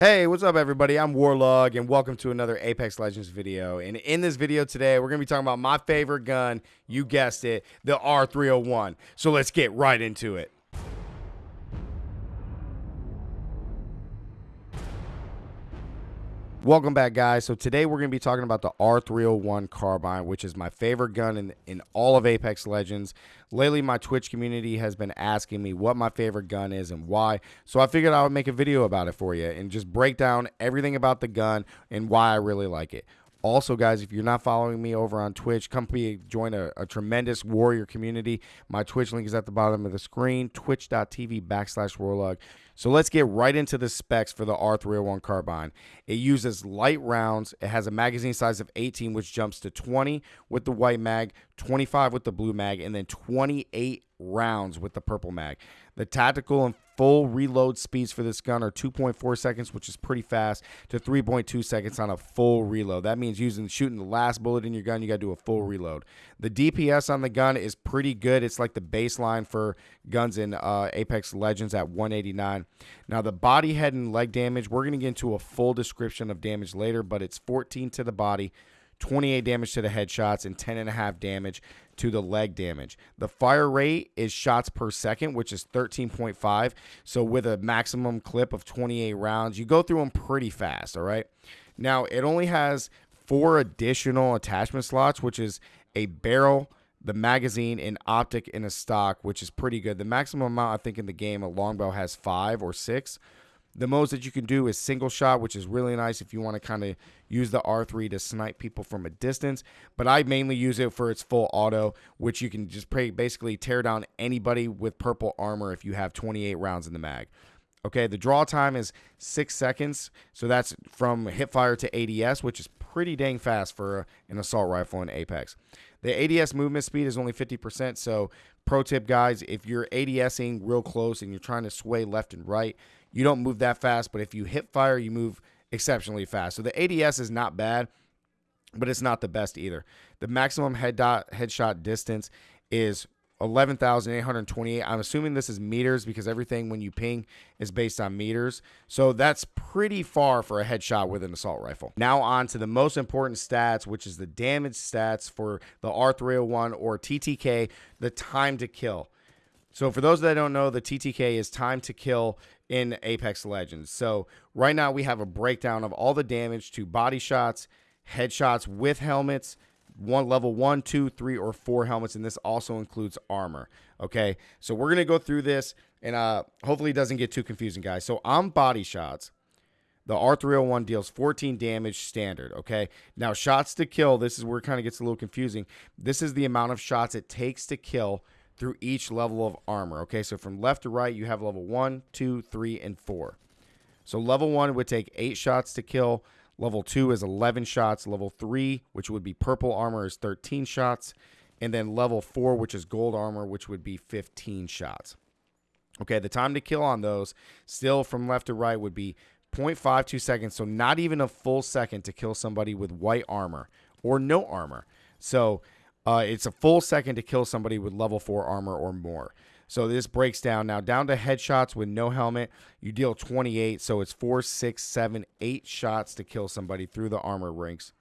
Hey, what's up everybody? I'm Warlog and welcome to another Apex Legends video. And in this video today, we're going to be talking about my favorite gun, you guessed it, the R301. So let's get right into it. Welcome back, guys. So today we're going to be talking about the R301 carbine, which is my favorite gun in, in all of Apex Legends. Lately, my Twitch community has been asking me what my favorite gun is and why. So I figured I would make a video about it for you and just break down everything about the gun and why I really like it. Also, guys, if you're not following me over on Twitch, come be, join a, a, tremendous warrior community. My Twitch link is at the bottom of the screen, twitch.tv backslash warlog. So let's get right into the specs for the R301 carbine. It uses light rounds. It has a magazine size of 18, which jumps to 20 with the white mag, 25 with the blue mag, and then 28 rounds with the purple mag. The tactical and full reload speeds for this gun are 2.4 seconds, which is pretty fast, to 3.2 seconds on a full reload. That means using shooting the last bullet in your gun, you got to do a full reload. The DPS on the gun is pretty good. It's like the baseline for guns in uh, Apex Legends at 189. Now, the body, head, and leg damage, we're going to get into a full description of damage later, but it's 14 to the body, 28 damage to the headshots, and 10.5 damage to the leg damage. The fire rate is shots per second, which is 13.5. So with a maximum clip of 28 rounds, you go through them pretty fast, all right? Now, it only has four additional attachment slots, which is a barrel, the magazine, an optic, and a stock, which is pretty good. The maximum amount, I think, in the game, a longbow has five or six. The most that you can do is single shot, which is really nice if you want to kind of use the R3 to snipe people from a distance. But I mainly use it for its full auto, which you can just basically tear down anybody with purple armor if you have 28 rounds in the mag. Okay, the draw time is six seconds. So that's from hipfire to ADS, which is pretty dang fast for an assault rifle in Apex. The ADS movement speed is only 50%. So, pro tip, guys, if you're ADSing real close and you're trying to sway left and right, you don't move that fast, but if you hip fire, you move exceptionally fast. So the ADS is not bad, but it's not the best either. The maximum head dot headshot distance is 11,828. I'm assuming this is meters because everything when you ping is based on meters. So that's pretty far for a headshot with an assault rifle. Now on to the most important stats, which is the damage stats for the R301 or TTK, the time to kill. So for those that don't know, the TTK is time to kill in Apex Legends. So right now we have a breakdown of all the damage to body shots, headshots with helmets, one level one, two, three, or four helmets, and this also includes armor. Okay, so we're gonna go through this, and uh, hopefully it doesn't get too confusing, guys. So on body shots, the R301 deals 14 damage standard. Okay, now shots to kill. This is where it kind of gets a little confusing. This is the amount of shots it takes to kill through each level of armor. Okay, so from left to right, you have level one, two, three, and four. So level one would take eight shots to kill. Level two is 11 shots. Level three, which would be purple armor, is 13 shots. And then level four, which is gold armor, which would be 15 shots. Okay, the time to kill on those, still from left to right, would be 0.52 seconds. So not even a full second to kill somebody with white armor or no armor. So uh, it's a full second to kill somebody with level 4 armor or more. So this breaks down now down to headshots with no helmet. You deal 28, so it's four, six, seven, eight shots to kill somebody through the armor ranks.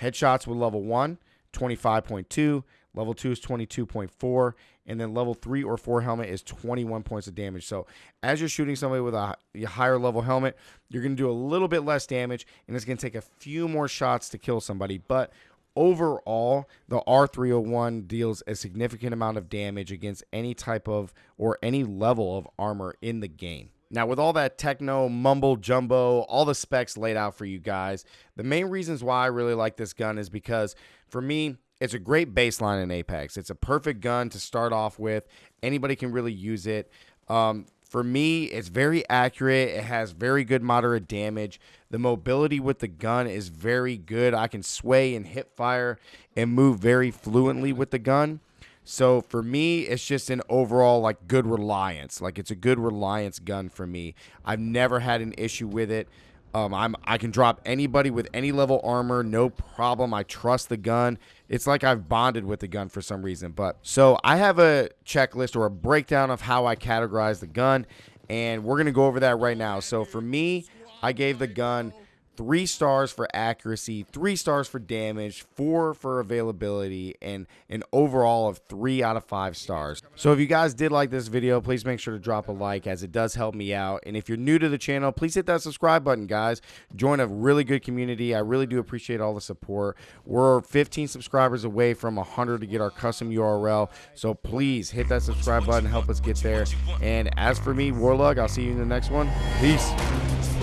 Headshots with level 1, 25.2. Level 2 is 22.4. And then level 3 or 4 helmet is 21 points of damage. So as you're shooting somebody with a higher level helmet, you're going to do a little bit less damage. And it's going to take a few more shots to kill somebody. But overall, the R301 deals a significant amount of damage against any type of or any level of armor in the game. Now, with all that techno, mumble, jumbo, all the specs laid out for you guys, the main reasons why I really like this gun is because for me, it's a great baseline in Apex. It's a perfect gun to start off with. Anybody can really use it. Um, for me, it's very accurate. It has very good moderate damage. The mobility with the gun is very good. I can sway and hip fire and move very fluently with the gun. So for me, it's just an overall like good reliance. Like it's a good reliance gun for me. I've never had an issue with it. Um, I'm I can drop anybody with any level armor, no problem. I trust the gun. It's like I've bonded with the gun for some reason. But so I have a checklist or a breakdown of how I categorize the gun, and we're gonna go over that right now. So for me, I gave the gun three stars for accuracy, three stars for damage, four for availability, and an overall of three out of five stars. So if you guys did like this video, please make sure to drop a like as it does help me out. And if you're new to the channel, please hit that subscribe button, guys. Join a really good community. I really do appreciate all the support. We're 15 subscribers away from 100 to get our custom URL. So please hit that subscribe button, help us get there. And as for me, Warlog, I'll see you in the next one. Peace.